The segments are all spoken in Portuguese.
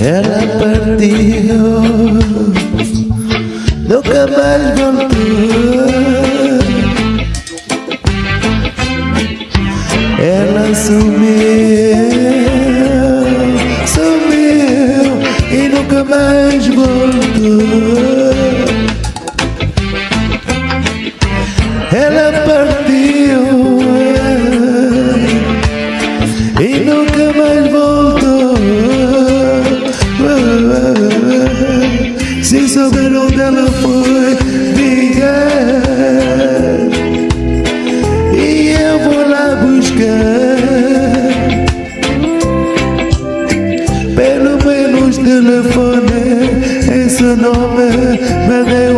Ela partiu. Nunca mais voltou. Ela sumiu Sumiu E nunca mais voltou. Ela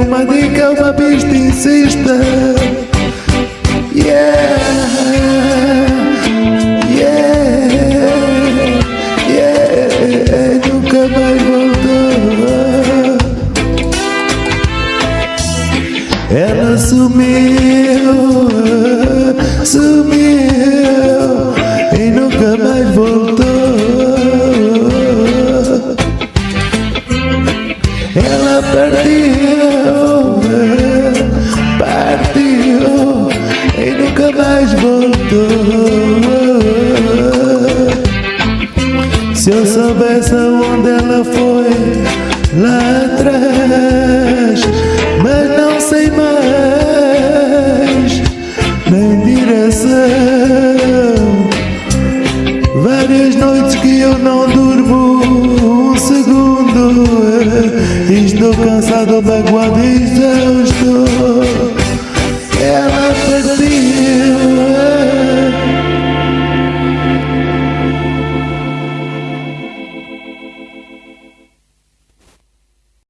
uma dica Uma pista insista. Yeah sumiu, sumiu e nunca mais voltou. Ela partiu, partiu e nunca mais voltou. Se eu soubesse aonde ela foi lá direção. Várias noites que eu não durmo um segundo. Estou cansado, magoado e exausto.